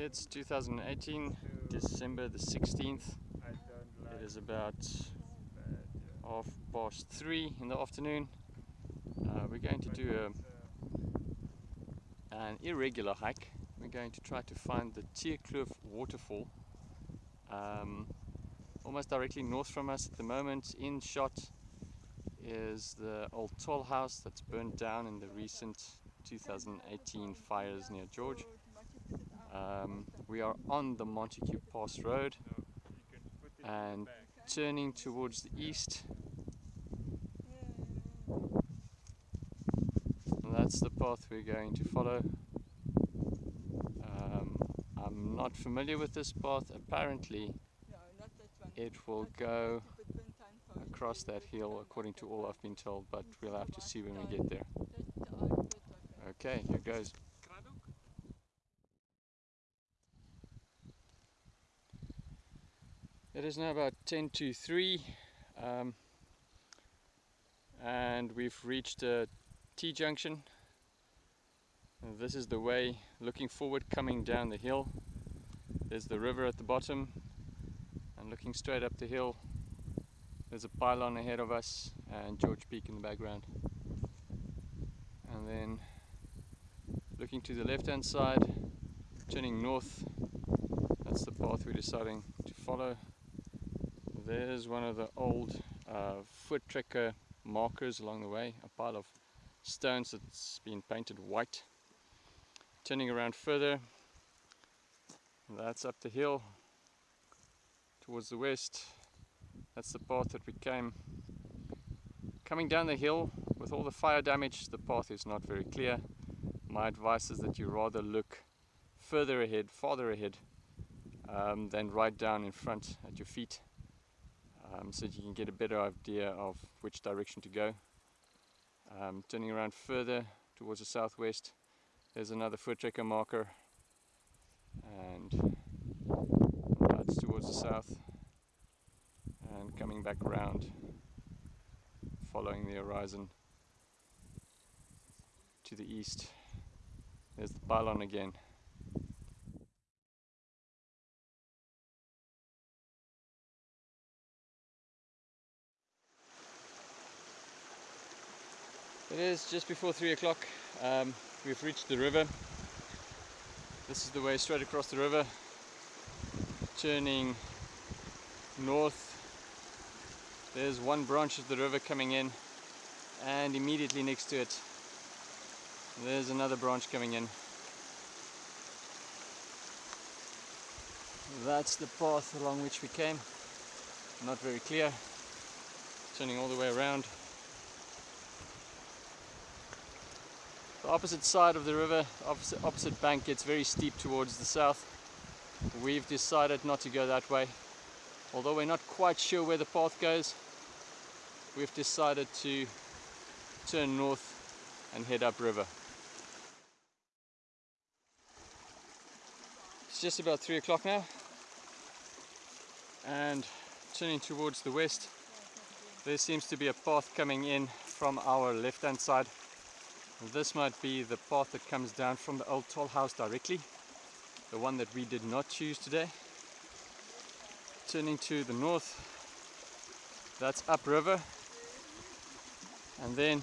It's 2018, December the 16th. It is about half past three in the afternoon. Uh, we're going to do a, an irregular hike. We're going to try to find the Tierkloof waterfall. Um, almost directly north from us at the moment in shot is the old toll house that's burned down in the recent 2018 fires near George. Um, we are on the Montagu Pass Road and turning towards the east. And that's the path we're going to follow. Um, I'm not familiar with this path. Apparently, it will go across that hill according to all I've been told, but we'll have to see when we get there. Okay, here goes. It is now about 10 to 3 um, and we've reached a T-junction. This is the way looking forward coming down the hill. There's the river at the bottom and looking straight up the hill there's a pylon ahead of us and George Peak in the background. And then looking to the left hand side, turning north, that's the path we're deciding to follow. There's one of the old uh, Voortrekker markers along the way, a pile of stones that's been painted white. Turning around further, that's up the hill towards the west. That's the path that we came. Coming down the hill with all the fire damage, the path is not very clear. My advice is that you rather look further ahead, farther ahead, um, than right down in front at your feet um, so that you can get a better idea of which direction to go. Um, turning around further towards the southwest, there's another Voortrekker marker and that's towards the south and coming back around following the horizon to the east. There's the pylon again. It is just before three o'clock. Um, we've reached the river. This is the way straight across the river, turning north. There's one branch of the river coming in, and immediately next to it, there's another branch coming in. That's the path along which we came. Not very clear. Turning all the way around. The opposite side of the river, opposite, opposite bank gets very steep towards the south. We've decided not to go that way. Although we're not quite sure where the path goes, we've decided to turn north and head upriver. It's just about three o'clock now and turning towards the west there seems to be a path coming in from our left hand side this might be the path that comes down from the old toll house directly, the one that we did not choose today. Turning to the north, that's upriver, and then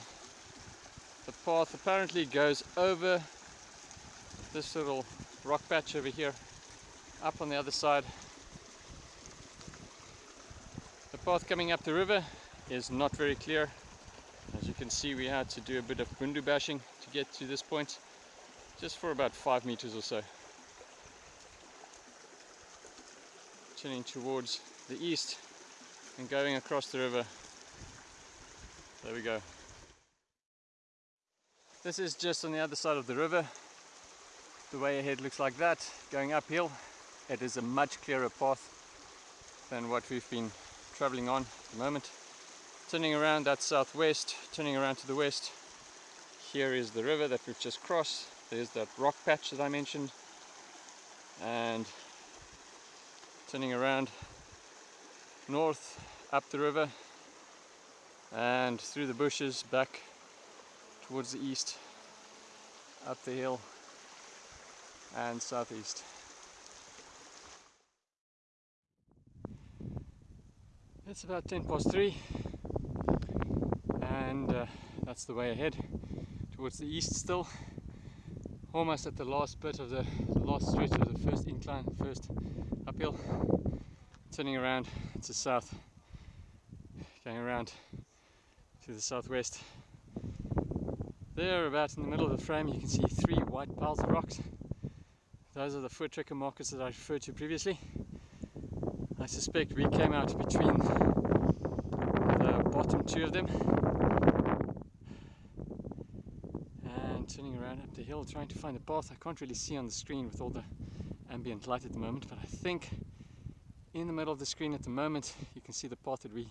the path apparently goes over this little rock patch over here, up on the other side. The path coming up the river is not very clear can see we had to do a bit of bundu bashing to get to this point just for about five meters or so. Turning towards the east and going across the river. There we go. This is just on the other side of the river. The way ahead looks like that, going uphill. It is a much clearer path than what we've been traveling on at the moment turning around that southwest turning around to the west here is the river that we've just crossed. There's that rock patch that I mentioned. And turning around north up the river and through the bushes back towards the east up the hill and southeast. It's about 10 past 3 and uh, that's the way ahead towards the east still. Almost at the last bit of the, last stretch of the first incline first uphill. Turning around to south going around to the southwest. There about in the middle of the frame you can see three white piles of rocks. Those are the Voortrekker markers that I referred to previously. I suspect we came out between the bottom two of them and turning around up the hill trying to find a path I can't really see on the screen with all the ambient light at the moment but I think in the middle of the screen at the moment you can see the path that we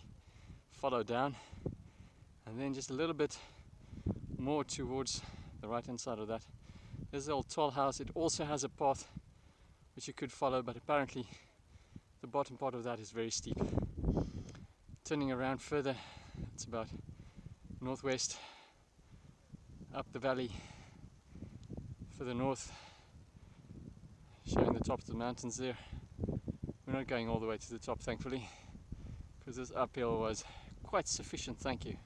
follow down. And then just a little bit more towards the right hand side of that. There's the old tall house. It also has a path which you could follow but apparently the bottom part of that is very steep. Turning around further, it's about northwest up the valley further north, showing the top of the mountains there. We're not going all the way to the top, thankfully, because this uphill was quite sufficient, thank you.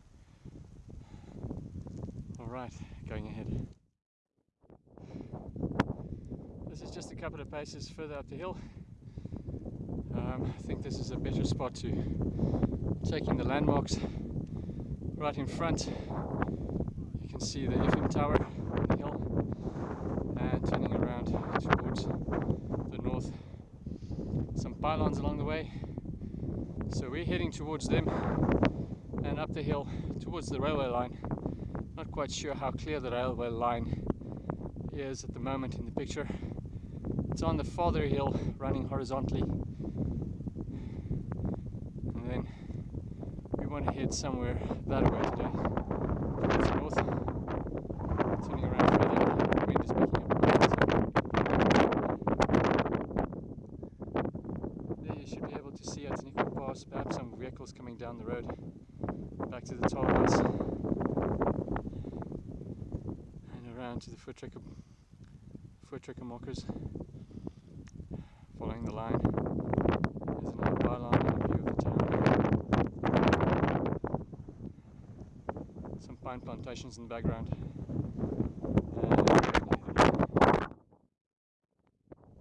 Alright, going ahead. This is just a couple of paces further up the hill. Um, I think this is a better spot to take in the landmarks right in front. You can see the FM tower on the hill and turning around towards the north. Some pylons along the way. So we're heading towards them and up the hill towards the railway line. Not quite sure how clear the railway line is at the moment in the picture. It's on the farther hill running horizontally And then we want to head somewhere that way today, towards north, turning around further, wind is picking up There you should be able to see at Nickel Pass, perhaps some vehicles coming down the road, back to the toll house, and around to the Voortrekker, foot tracker markers, following the line. There's another pylon a view of the town. Some pine plantations in the background.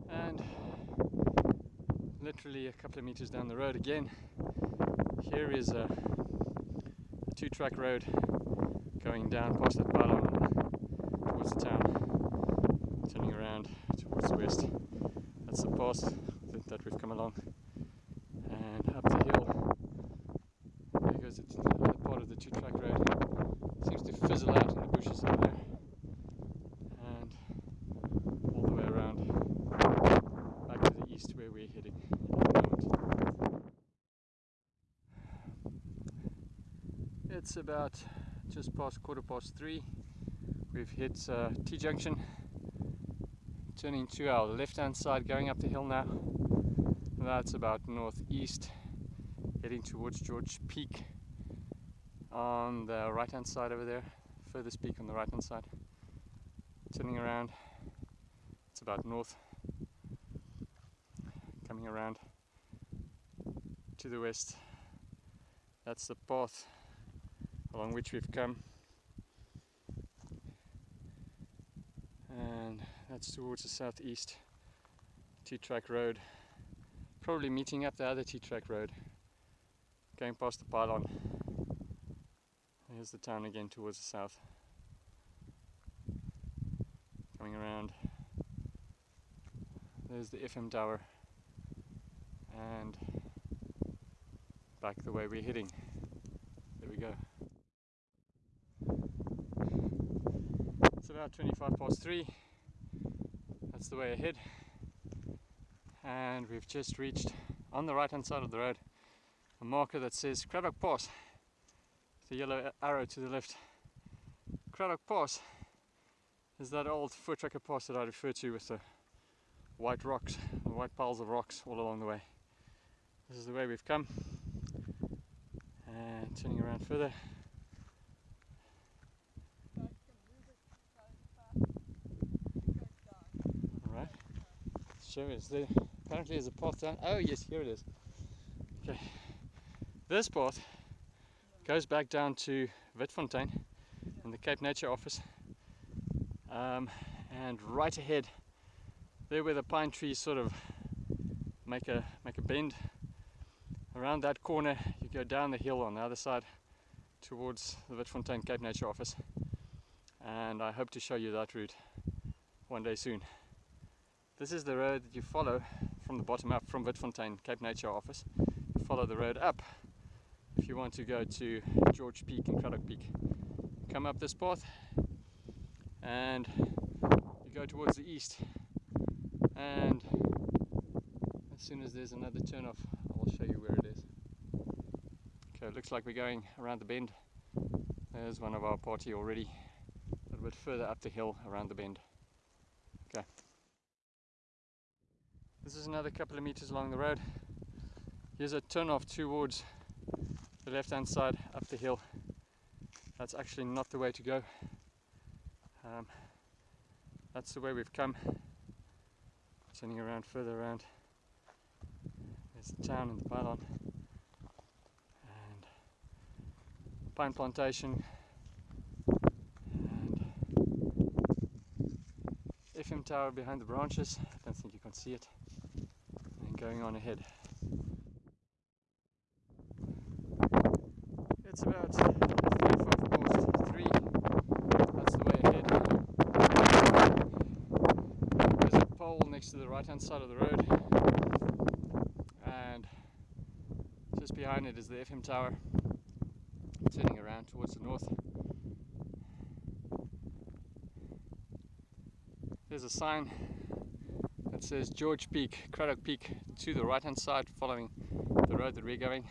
And literally a couple of meters down the road again, here is a, two-track road going down past that pylon towards the town, turning around towards the west. That's the path that we've come along. And up the hill, there goes the part of the two-track road Seems to fizzle out in the bushes over there. And all the way around back to the east where we're heading. It's about just past quarter past three. We've hit uh, T-junction, turning to our left-hand side, going up the hill now. That's about northeast, heading towards George Peak on the right hand side over there, furthest peak on the right hand side. Turning around, it's about north, coming around to the west. That's the path along which we've come. And that's towards the southeast, T-track road. Probably meeting up the other T-track road, going past the pylon. Here's the town again towards the south. Coming around. There's the FM tower. And back the way we're heading. There we go. It's about 25 past 3. That's the way ahead. And we've just reached, on the right hand side of the road, a marker that says Cradock Pass the yellow arrow to the left. Cradock Pass is that old Voortrekker pass that I referred to with the white rocks, the white piles of rocks all along the way. This is the way we've come. And turning around further. Alright. Show is there. Apparently there's a path down. Oh yes, here it is. Okay. This path goes back down to Witfontein in the Cape Nature office. Um, and right ahead, there where the pine trees sort of make a make a bend. Around that corner, you go down the hill on the other side towards the Witfontein Cape Nature office. And I hope to show you that route one day soon. This is the road that you follow from the bottom up from Witfontein Cape Nature office. You follow the road up if you want to go to George Peak and Cradock Peak. Come up this path and you go towards the east and as soon as there's another turn off I'll show you where it is. Okay, it looks like we're going around the bend. There's one of our party already a little bit further up the hill around the bend. Okay. This is another couple of meters along the road. Here's a turn off towards the left hand side up the hill. That's actually not the way to go. Um, that's the way we've come. Turning around further around. There's the town and the pylon. And pine plantation. And FM tower behind the branches. I don't think you can see it. Going on ahead. It's about 35 past 3. That's the way ahead. There's a pole next to the right hand side of the road. And just behind it is the FM tower. Turning around towards the north. There's a sign that says George Peak, Cradock Peak to the right hand side following the road that we're going.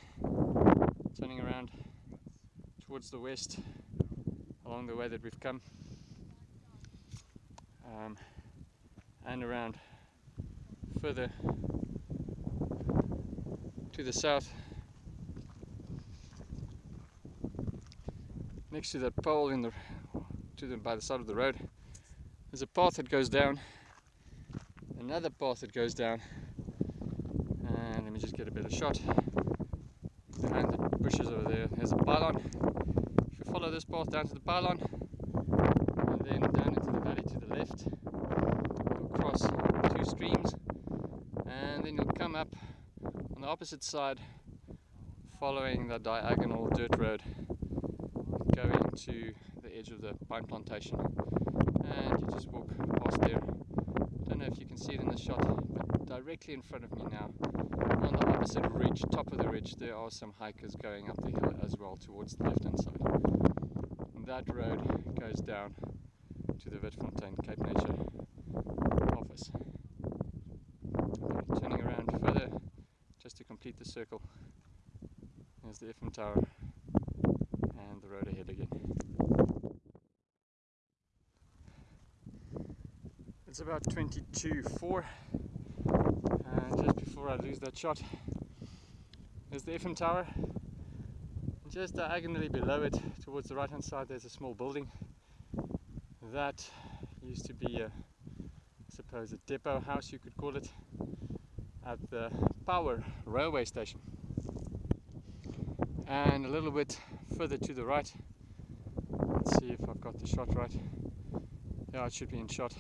Turning around towards the west along the way that we've come um, and around further to the south next to that pole in the to the by the side of the road there's a path that goes down another path that goes down and let me just get a better shot behind the bushes over there there's a pylon If you follow this path down to the pylon and then down into the valley to the left. You'll cross two streams and then you'll come up on the opposite side following the diagonal dirt road going to the edge of the pine plantation and you just walk past there. I don't know if you can see it in the shot but directly in front of me now on the opposite ridge, top of the ridge, there are some hikers going up the hill as well towards the left hand side that road goes down to the Witfontein Cape Nature office. Turning around further just to complete the circle. There's the FM tower and the road ahead again. It's about 22.4 and just before I lose that shot there's the FM tower just diagonally below it, towards the right hand side, there's a small building. That used to be a, I suppose, a depot house, you could call it, at the Power railway station. And a little bit further to the right, let's see if I've got the shot right. Yeah, it should be in shot.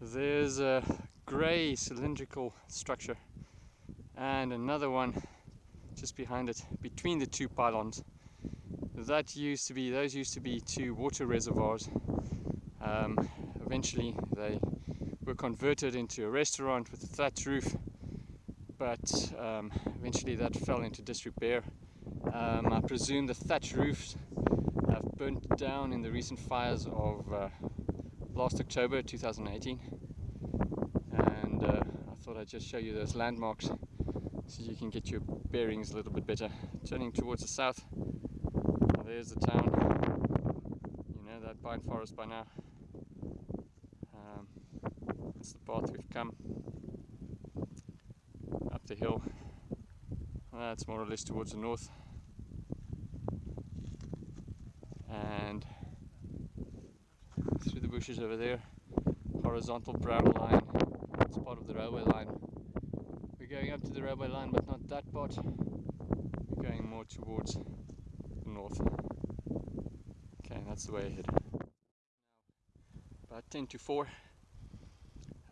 There's a grey cylindrical structure and another one just behind it, between the two pylons. That used to be, those used to be two water reservoirs. Um, eventually they were converted into a restaurant with a thatch roof, but um, eventually that fell into disrepair. Um, I presume the thatch roofs have burnt down in the recent fires of uh, last October 2018 and uh, I thought I'd just show you those landmarks so you can get your bearings a little bit better. Turning towards the south, there's the town. You know that pine forest by now. Um, that's the path we've come up the hill. That's more or less towards the north. And through the bushes over there, horizontal brown line, it's part of the railway line going up to the railway line, but not that part. going more towards the north. Okay, that's the way ahead. About 10 to 4.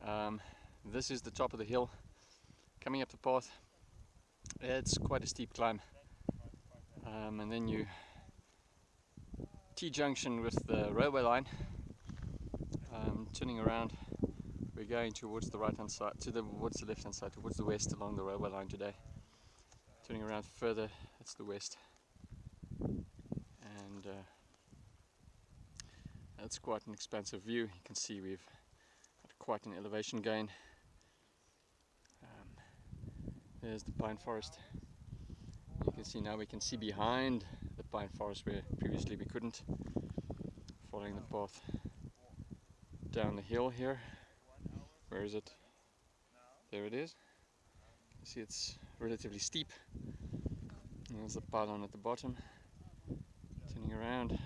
Um, this is the top of the hill. Coming up the path, it's quite a steep climb. Um, and then you T-junction with the railway line. Um, turning around, we're going towards the right hand side, to the towards the left hand side, towards the west along the railway line today. Turning around further, that's the west. And uh, that's quite an expansive view. You can see we've had quite an elevation gain. Um, there's the pine forest. You can see now we can see behind the pine forest where previously we couldn't. Following the path down the hill here. Where is it? There it is. You see it's relatively steep. And there's the pylon at the bottom. Turning around,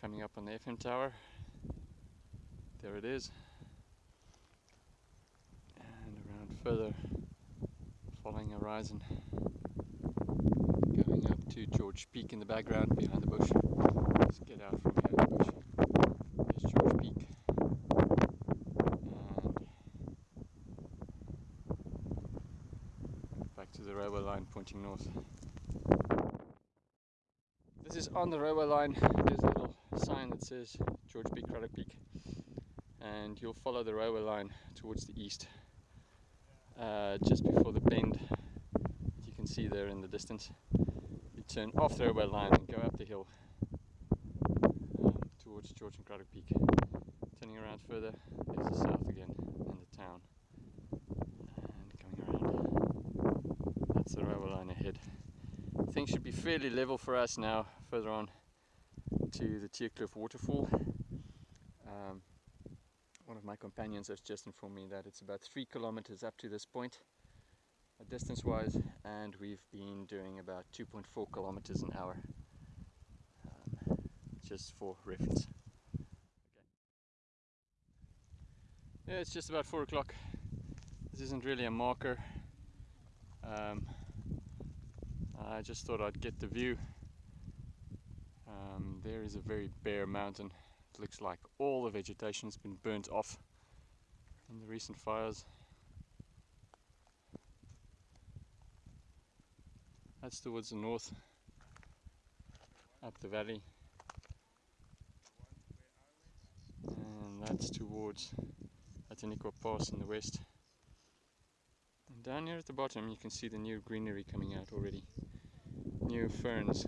coming up on the FM tower. There it is. And around further, following horizon. Going up to George Peak in the background behind the bush. Let's get out from behind the bush. There's George Peak. And back to the railway line pointing north. This is on the railway line. There's a little sign that says George Peak, Cradock Peak. And you'll follow the railway line towards the east. Uh, just before the bend you can see there in the distance. You turn off the railway line and go up the hill um, towards George and Cradock Peak. Turning around further, there's the south again and the town. And coming around, that's the railway line ahead. Things should be fairly level for us now, further on to the Teerkloof waterfall. Um, one of my companions has just informed me that it's about three kilometers up to this point, uh, distance wise, and we've been doing about 2.4 kilometers an hour, um, just for reference. Yeah, it's just about four o'clock. This isn't really a marker. Um, I just thought I'd get the view. Um, there is a very bare mountain. It looks like all the vegetation has been burnt off in the recent fires. That's towards the north, up the valley. And that's towards Outeniqua Pass in the west. And down here at the bottom you can see the new greenery coming out already. New ferns.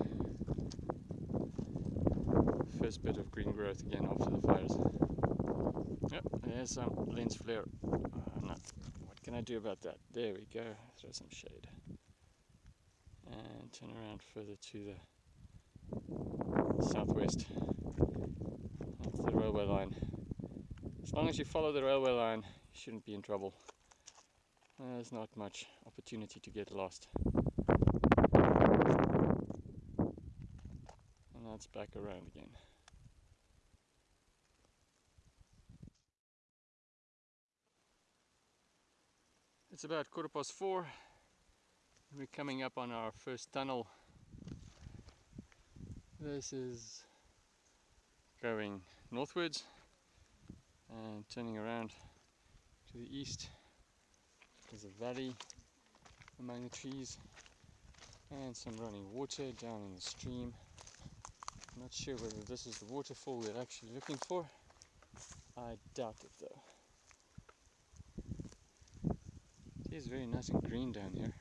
First bit of green growth again after the fires. Yep, there's some lens flare. Uh, what can I do about that? There we go, throw some shade. And turn around further to the southwest. That's the railway line. As long as you follow the railway line, you shouldn't be in trouble. There's not much opportunity to get lost. That's back around again. It's about quarter past four. We're coming up on our first tunnel. This is going northwards and turning around to the east there's a valley among the trees and some running water down in the stream not sure whether this is the waterfall we're actually looking for. I doubt it though. It is very nice and green down here.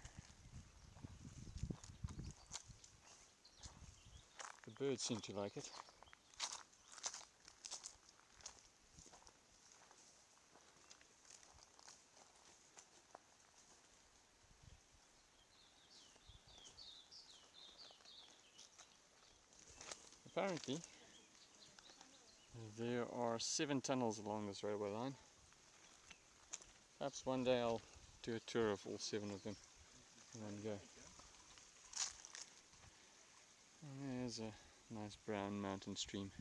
The birds seem to like it apparently there are seven tunnels along this railway line. Perhaps one day I'll do a tour of all seven of them in one go. And there's a nice brown mountain stream.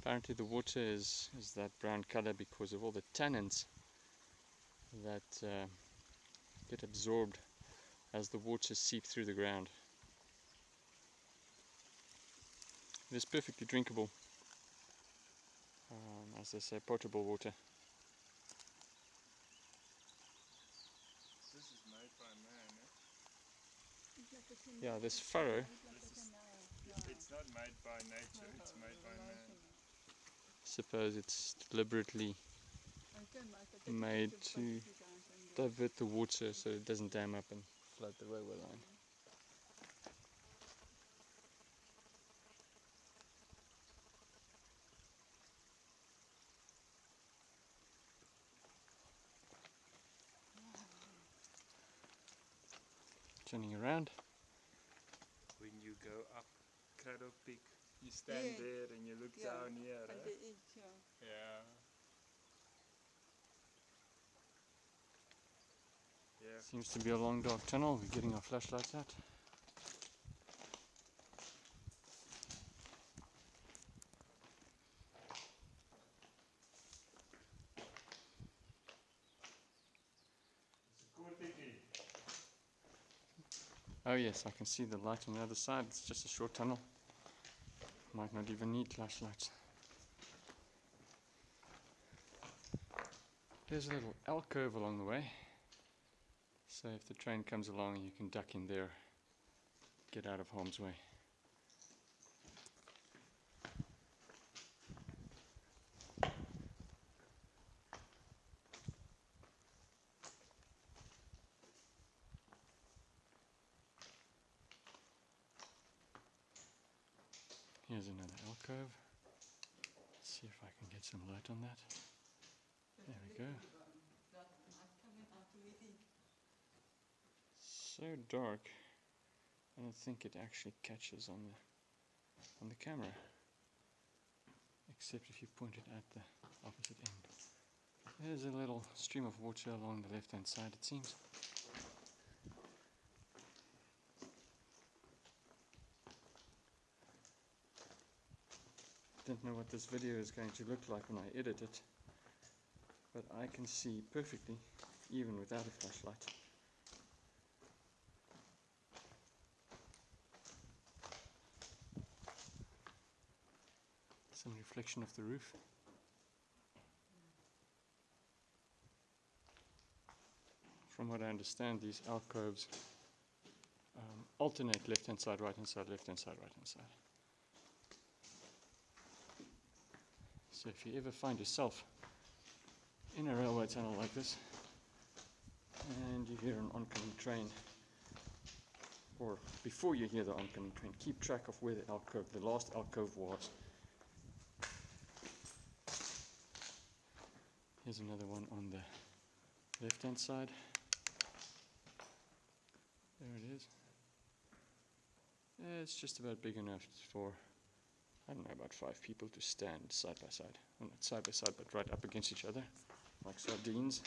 Apparently the water is, is that brown color because of all the tannins that uh, get absorbed as the water seep through the ground. It is perfectly drinkable, um, as they say, potable water. This is made by man, eh? Yeah, this furrow, It's not made by nature, it's made by man. suppose it's deliberately made to divert the water so it doesn't dam up and flood the railway line. Turning around, When you go up Cradock Peak, you stand Yeah. there and you look Yeah, down here, At eh? the edge, ja. Yeah. Yeah. seems to be a long dark tunnel. We're getting our flashlights out. Oh Oh, yes, I can see the light on the other side. It's just a short tunnel. Might not even need flashlights. There's a little alcove along the way. So if the train comes along, you can duck in there, get out of harm's way. Here's another alcove. Let's see if I can get some light on that. There we go. So dark. I don't think it actually catches on the on the camera. Except if you point it at the opposite end. There's a little stream of water along the left hand side it seems. I don't know what this video is going to look like when I edit it, but I can see perfectly even without a flashlight. Some reflection of the roof. From what I understand, these alcoves um, alternate left hand side, right hand side, left hand side, right hand side. So if you ever find yourself in a railway tunnel like this and you hear an oncoming train, or before you hear the oncoming train, keep track of where the alcove, the last alcove was. Here's another one on the left hand side. There it is. It's just about big enough for, I don't know, about five people to stand side by side. Well, not side by side, but right up against each other, like sardines.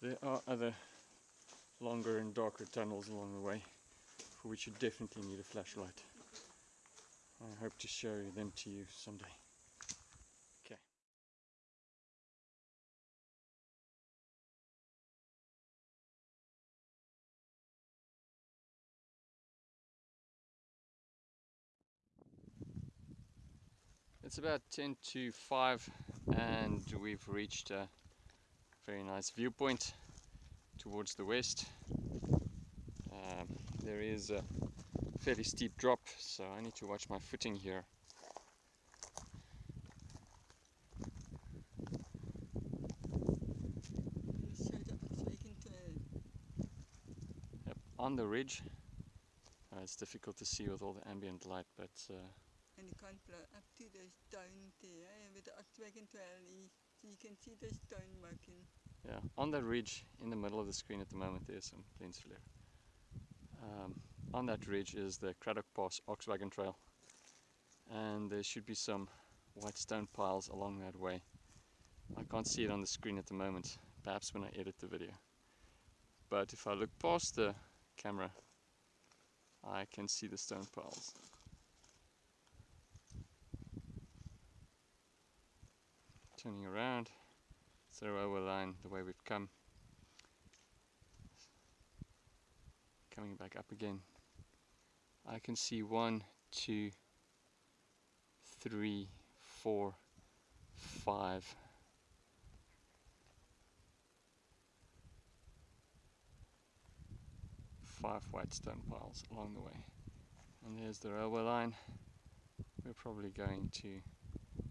There are other longer and darker tunnels along the way for which you definitely need a flashlight. I hope to show them to you someday. It's about 10 to 5 and we've reached a very nice viewpoint towards the west. Um, there is a fairly steep drop, so I need to watch my footing here. On the ridge. Uh, it's difficult to see with all the ambient light, but uh, and can't blow up to the stone there with the so you can see the stone marking. yeah, on that ridge in the middle of the screen at the moment, there's some lens flare. Um, on that ridge is the Cradock Pass Oxwagon Trail, and there should be some white stone piles along that way. I can't see it on the screen at the moment, perhaps when I edit the video. But if I look past the camera, I can see the stone piles. Turning around, the railway line the way we've come. Coming back up again. I can see one, two, three, four, five. Five white stone piles along the way. And there's the railway line. We're probably going to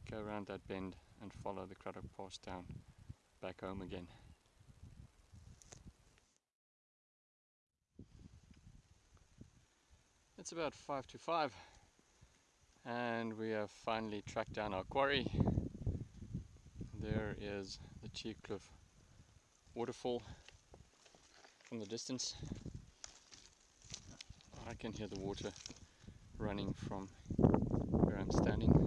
go around that bend and follow the Cradock Pass down back home again. It's about five to five and we have finally tracked down our quarry. There is the Cheecliff waterfall from the distance. I can hear the water running from where I'm standing.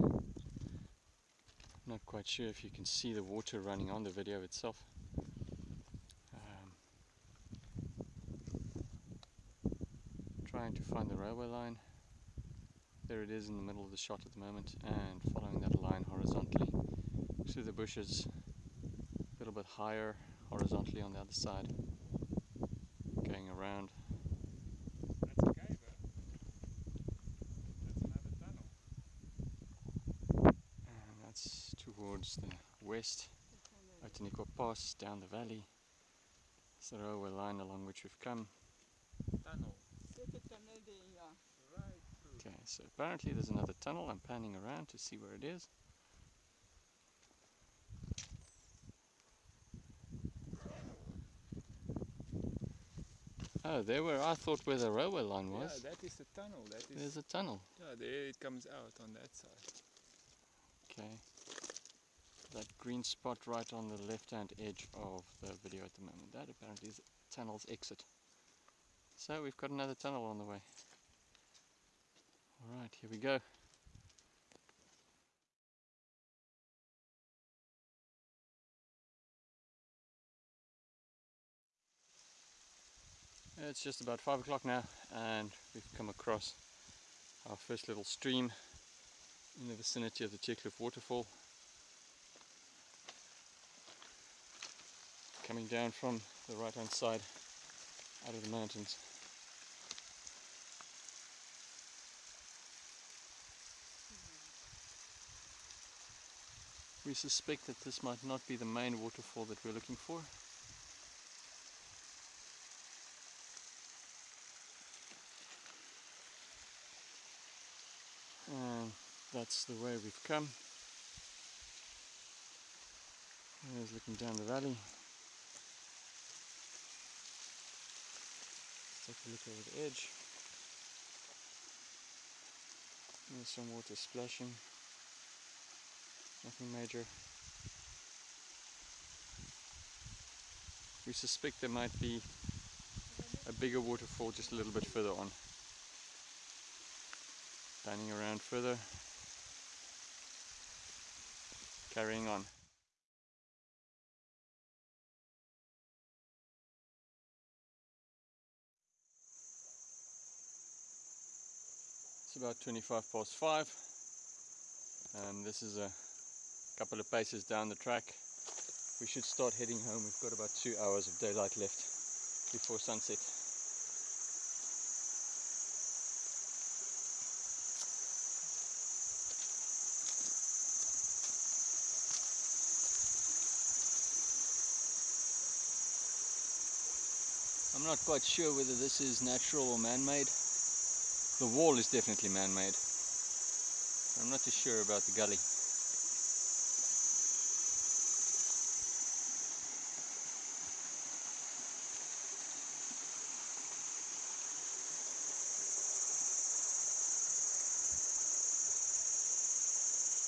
Quite sure if you can see the water running on the video itself. Um, trying to find the railway line. There it is in the middle of the shot at the moment and following that line horizontally through the bushes a little bit higher horizontally on the other side going around That's a cave, huh? That's another tunnel. and that's towards the west Outeniqua Pass down the valley it's the railway line along which we've come Tunnel. Sit 'n tunnel there, ja. Right through. okay so apparently there's another tunnel I'm panning around to see where it is Oh, there where I thought where the railway line was. Yeah, that is the tunnel. That is. There's a tunnel. Yeah, there it comes out on that side. Okay. That green spot right on the left hand edge of the video at the moment. That apparently is tunnel's exit. So we've got another tunnel on the way. Alright, here we go. It's just about five o'clock now and we've come across our first little stream in the vicinity of the Cheecliff waterfall. Coming down from the right hand side out of the mountains. We suspect that this might not be the main waterfall that we're looking for. And that's the way we've come. There's looking down the valley. Take a look over the edge. There's some water splashing. Nothing major. We suspect there might be a bigger waterfall just a little bit further on. Panning around further. Carrying on. About 25 past 5. Um, this is a couple of paces down the track. We should start heading home. We've got about two hours of daylight left before sunset. I'm not quite sure whether this is natural or man-made. The wall is definitely man-made. I'm not too sure about the gully.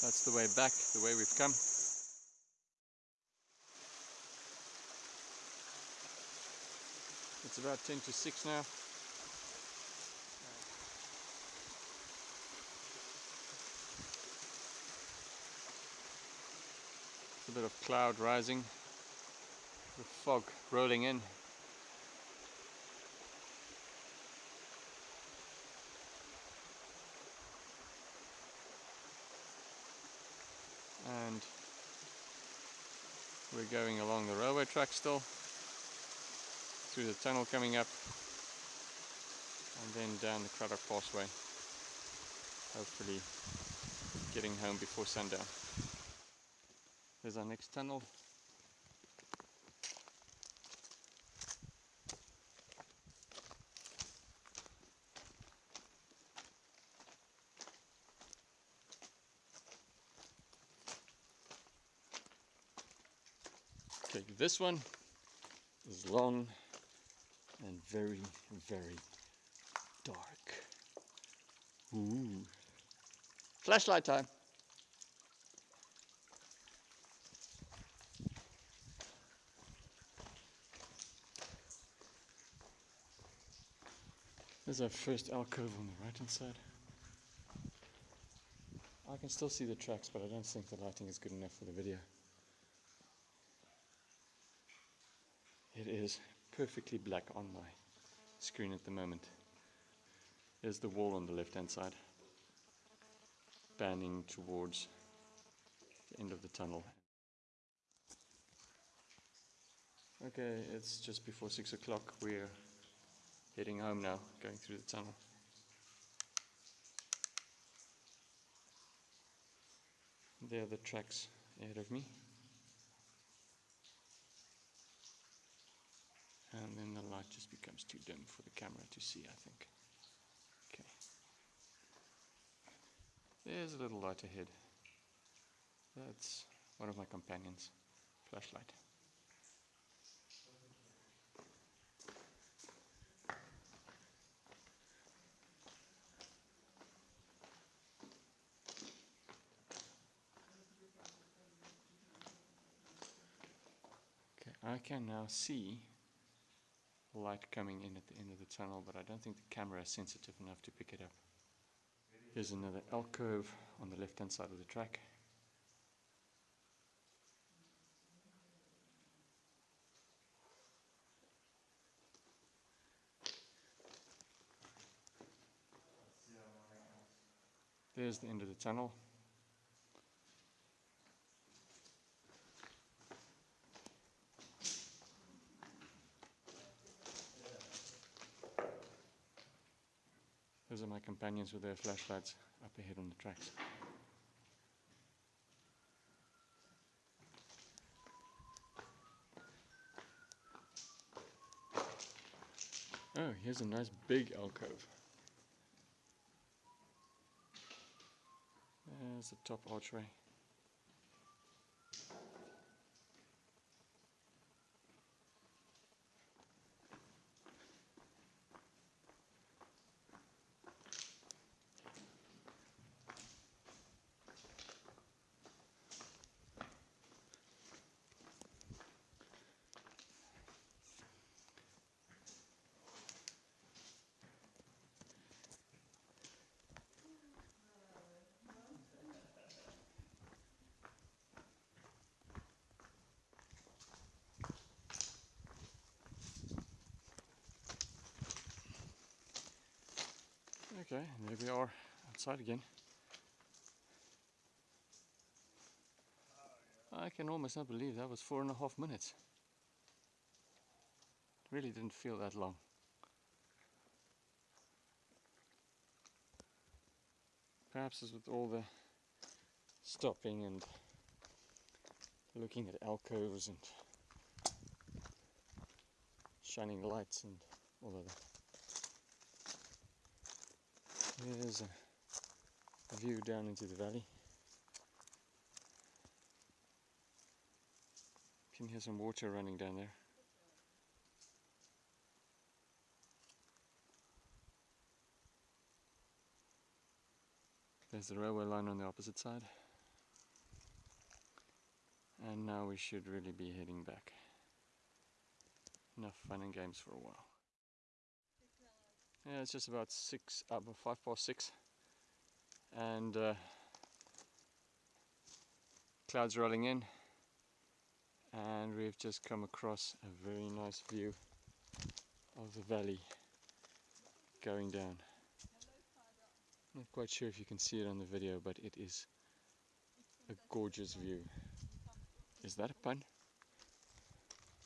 That's the way back, the way we've come. It's about 10 to 6 now. a bit of cloud rising, the fog rolling in. And we're going along the railway track still, through the tunnel coming up, and then down the Cradock Passway, hopefully getting home before sundown. There's our next tunnel. Okay, this one is long and very, very dark. Ooh. Flashlight time. There's our first alcove on the right hand side. I can still see the tracks, but I don't think the lighting is good enough for the video. It is perfectly black on my screen at the moment. There's the wall on the left hand side, panning towards the end of the tunnel. Okay, it's just before six o'clock. We're heading home now, going through the tunnel. There are the tracks ahead of me. And then the light just becomes too dim for the camera to see, I think. Okay. There's a little light ahead. That's one of my companions. Flashlight. Okay, I can now see light coming in at the end of the tunnel, but I don't think the camera is sensitive enough to pick it up. Here's another alcove on the left hand side of the track. There's the end of the tunnel. Those are my companions with their flashlights up ahead on the tracks. Oh, here's a nice big alcove. There's the top archway. Okay, and there we are outside again. I can almost not believe that was four and a half minutes. Really didn't feel that long. Perhaps it's with all the stopping and looking at alcoves and shining lights and all of that. Here's a view down into the valley. You can hear some water running down there. There's the railway line on the opposite side. And now we should really be heading back. Enough fun and games for a while. Yeah, it's just about six, uh, five past six, and uh, clouds rolling in, and we've just come across a very nice view of the valley going down. Not quite sure if you can see it on the video, but it is a gorgeous view. Is that a pun?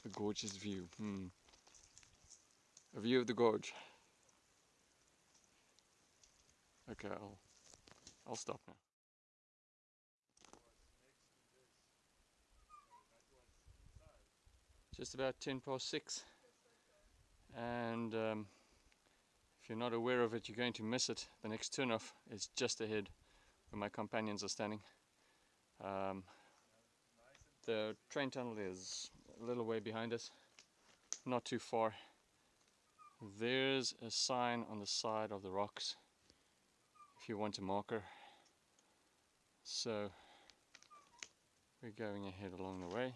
a gorgeous view. Hmm. A view of the gorge. Okay, I'll I'll stop now. Just about 10 past 6 and um, if you're not aware of it you're going to miss it. The next turnoff is just ahead where my companions are standing. Um, the train tunnel is a little way behind us, not too far. There's a sign on the side of the rocks if you want a marker. So we're going ahead along the way.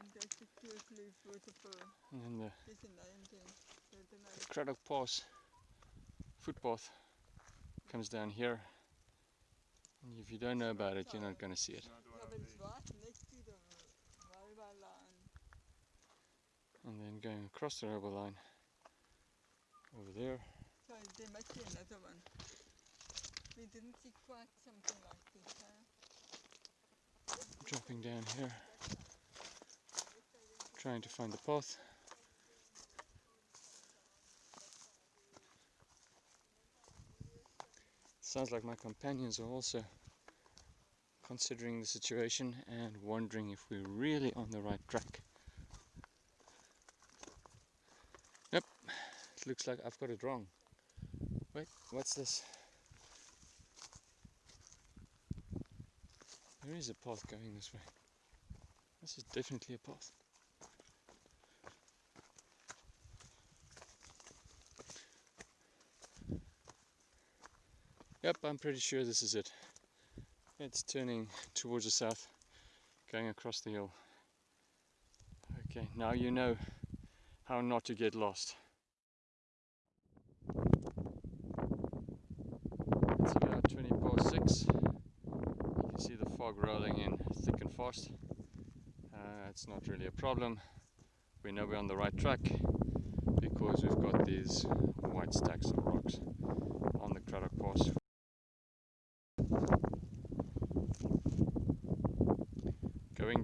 En dit is de Kloof waterfall. And then the Dis 'n name thing. So the Cradock Pass footpath comes down here. If you don't know about it, you're not going to see it. And then going across the railway line over there. We didn't see quite something like this, huh? dropping down here, trying to find the path. Sounds like my companions are also considering the situation and wondering if we're really on the right track. Yep, it looks like I've got it wrong. Wait, what's this? There is a path going this way. This is definitely a path. Yep, I'm pretty sure this is it. It's turning towards the south, going across the hill. Okay, now you know how not to get lost. It's about 20 past 6. You can see the fog rolling in thick and fast. Uh, it's not really a problem. We know we're on the right track because we've got these white stacks of rocks on the Cradock Pass.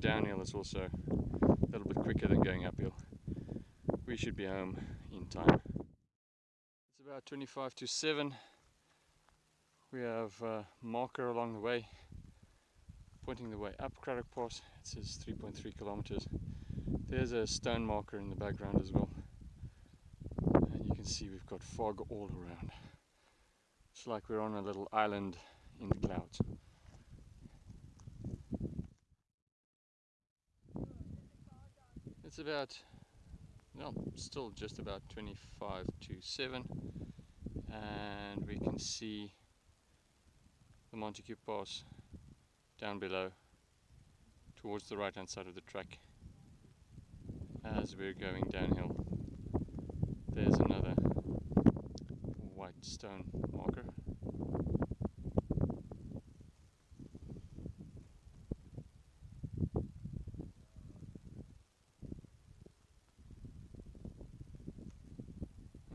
Downhill is also a little bit quicker than going uphill. We should be home in time. It's about 25 to 7. We have a marker along the way pointing the way up Cradock Pass. It says 3.3 kilometers. There's a stone marker in the background as well. And you can see we've got fog all around. It's like we're on a little island in the clouds. About, well, still just about 25 to 7. And we can see the Montagu Pass down below towards the right hand side of the track as we're going downhill. There's another white stone marker.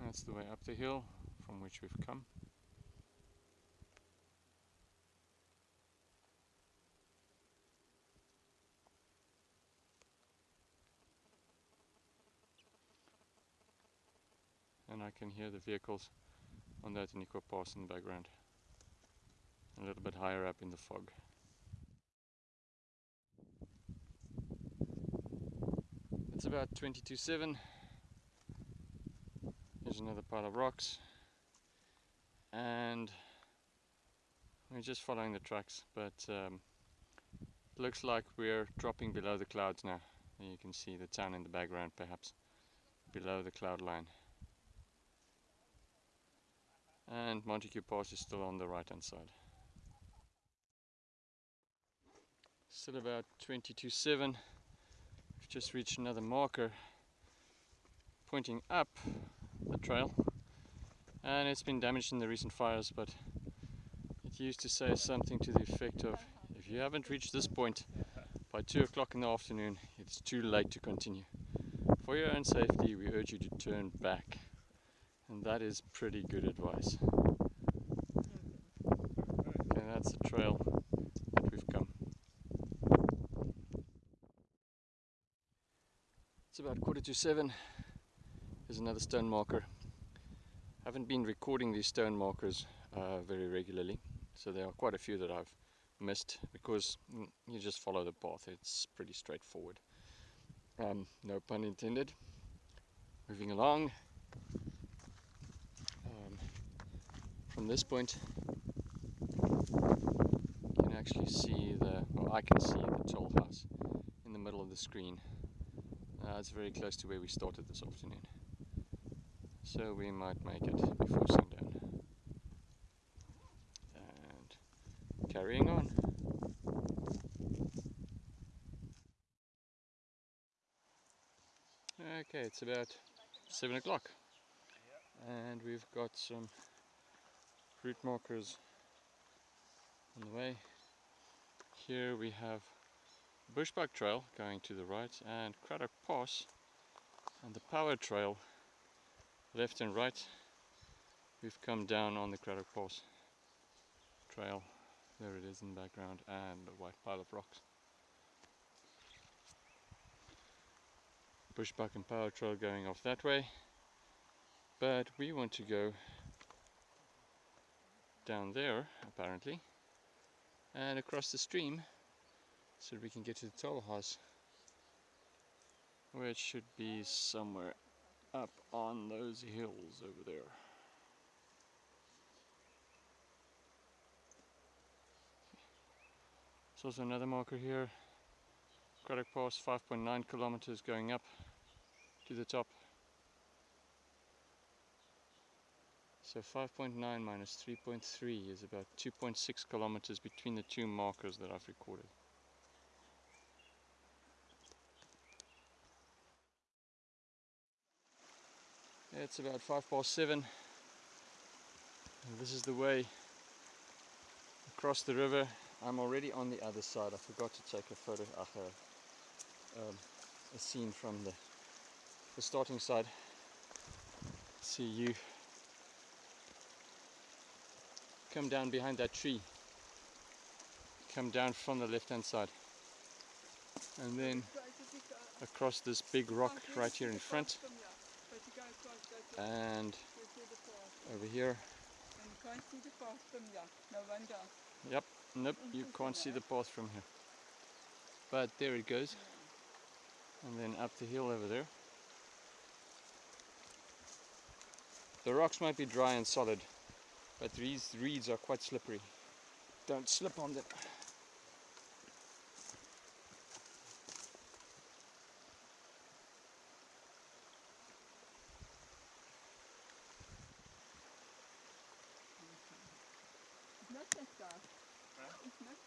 That's the way up the hill from which we've come. and I can hear the vehicles on that Outeniqua Pass in the background. A little bit higher up in the fog. It's about 20 to 7. There's another pile of rocks. And we're just following the tracks, but um, looks like we're dropping below the clouds now. You can see the town in the background perhaps below the cloud line and Montagu Pass is still on the right hand side. Still about 20 to 7. We've just reached another marker pointing up the trail and it's been damaged in the recent fires but it used to say something to the effect of if you haven't reached this point by 2 o'clock in the afternoon it's too late to continue. For your own safety, we urge you to turn back. And that is pretty good advice. Okay, that's the trail that we've come. It's about quarter to seven. There's another stone marker. I Haven't been recording these stone markers uh, very regularly, so there are quite a few that I've missed because mm, you just follow the path. It's pretty straightforward. Um, no pun intended. Moving along. Um, from this point, you can actually see the, well, I can see the toll house in the middle of the screen. Uh, it's very close to where we started this afternoon. So we might make it before sundown. And carrying on. Okay, it's about seven o'clock, and we've got some route markers on the way. Here we have Bushbuck Trail going to the right, and Cradock Pass, and the Power Trail left and right. We've come down on the Cradock Pass trail. There it is in the background, and a white pile of rocks. Bushbuck and Power Trail going off that way. But we want to go down there, apparently, and across the stream so we can get to the toll house, which should be somewhere up on those hills over there. There's also another marker here. Cradock Pass 5.9 kilometers going up to the top. So 5.9 minus 3.3 is about 2.6 kilometers between the two markers that I've recorded. It's about five past seven. And this is the way across the river. I'm already on the other side. I forgot to take a photo, uh, um, a scene from the, the starting side. See you come down behind that tree. Come down from the left hand side. And then across this big rock right here in front and over here. And you can't see the path from here. No. Yep, nope, you can't see the path from here. But there it goes. And then up the hill over there. The rocks might be dry and solid, but these reeds are quite slippery. Don't slip on them. It's not that dark. It's not dark. And it's nice. Nice and clear and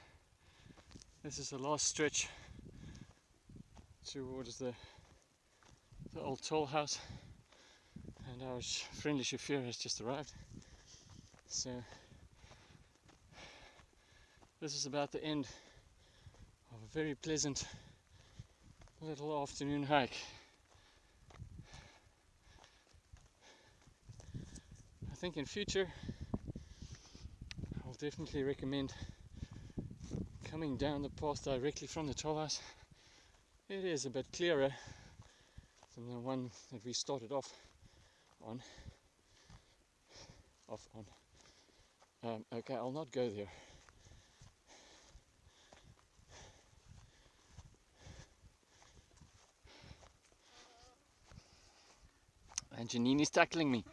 This is the last stretch towards the, the old toll house, and our friendly chauffeur has just arrived. So, this is about the end of a very pleasant little afternoon hike. I think in future I'll definitely recommend coming down the path directly from the toll. It is a bit clearer than the one that we started off on. Off on. Um, okay, I'll not go there. And Janine is tackling me.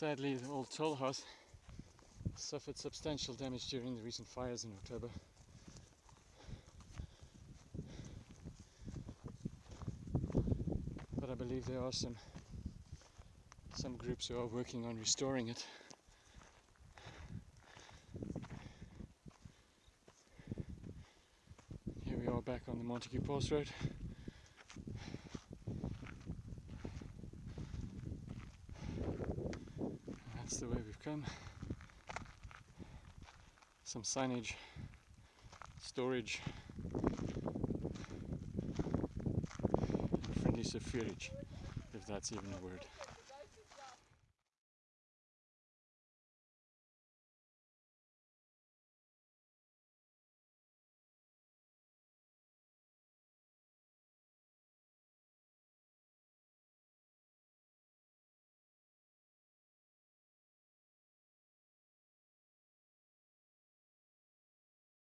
Sadly, the old toll house suffered substantial damage during the recent fires in October. But I believe there are some some groups who are working on restoring it. Here we are back on the Montagu Pass Road. That's come. Some signage, storage, friendly sufferage, if that's even a word.